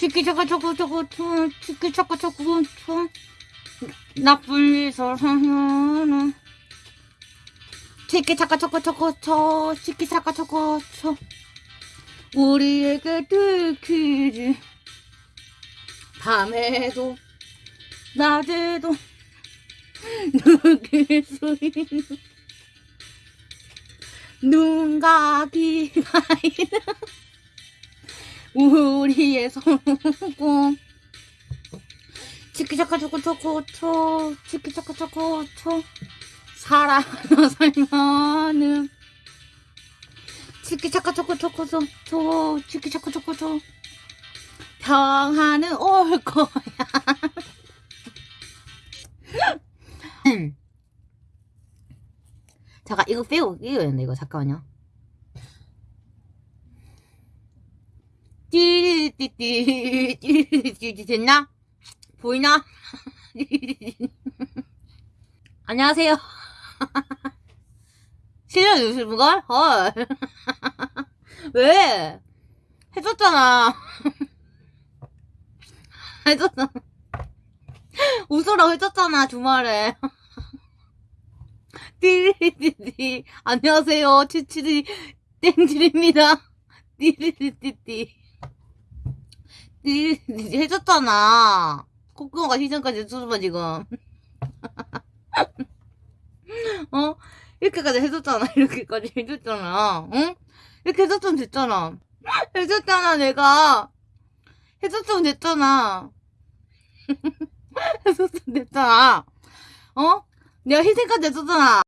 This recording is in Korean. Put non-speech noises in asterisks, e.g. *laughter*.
치키 차카 초코 초코 초 치키 차카 초코 초. 나쁜 사랑하는 치키 차카 초코 초코 초 치키 차카 초코 초. 우리에게 들키지 밤에도 낮에도 느낄 수 있는 눈과 귀가 있는 우리의 성공. 치키차카 초코초코초 치키차카 초코초. 사랑하는 살면은 치키차카 초코초코초 치키차카 초코초. 평화는 올 거야. *laughs* 잠깐 이거 빼고 이거 이거. 잠깐만요 띠리띠띠 됐나? 보이나? 안녕하세요 실력 유튜브걸? 헐 왜? 해줬잖아 해줬잖아 웃으라고 해줬잖아 주말에 *laughs* 띠리띠띠 안녕하세요 치치리 땡질입니다 띠리띠띠 띠 리띠띠 해줬잖아. 콧구멍가 시전까지 해줘봐 지금. *laughs* 어? 이렇게까지 해줬잖아. *laughs* 이렇게까지 해줬잖아. 응? 이렇게 해줬으면 됐잖아. *laughs* 해줬잖아 내가. 해줬으면 됐잖아. 해줬으면 됐잖아. 어? 내가 희생까지 해줬잖아